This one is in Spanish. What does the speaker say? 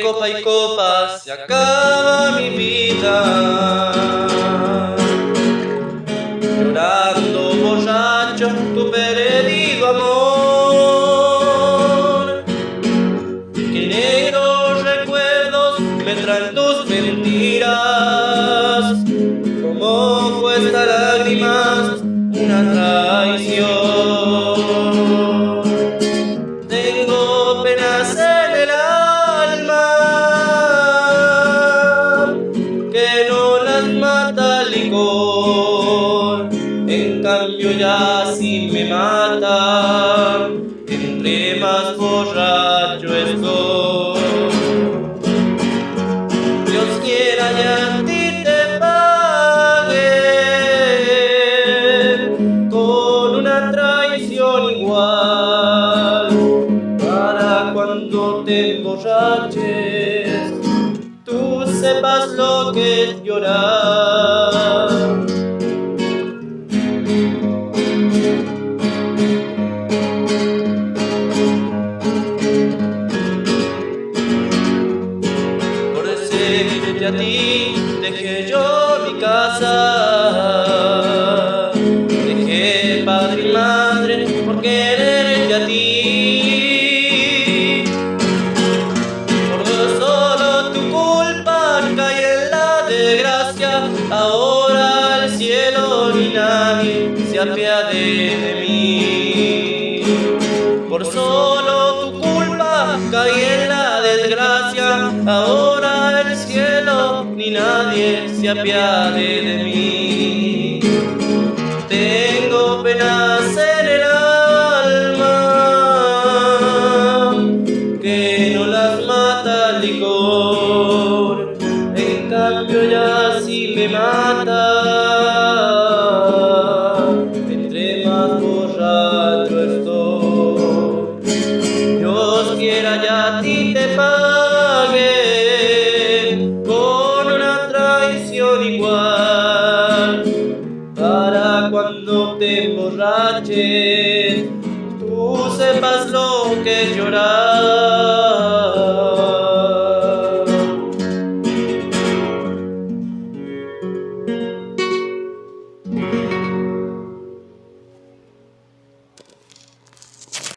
copa y copa se acaba mi vida. Llorando borracho tu perdido amor. Que negros recuerdos me traen tus mentiras. Como cuesta lágrimas una traición. Ya si me mata, entre más borracho estoy. Dios quiera y a ti te pague con una traición igual para cuando te emborraches tú sepas lo que llorar. A ti, dejé yo mi casa. Dejé padre y madre por quererte a ti. Por solo tu culpa caí en la desgracia. Ahora el cielo ni nadie se apiade de mí. Ni nadie se apiade de mí. Tengo penas en el alma que no las mata el licor. En cambio ya si me mata, no te emborraches, tú sepas lo que es llorar.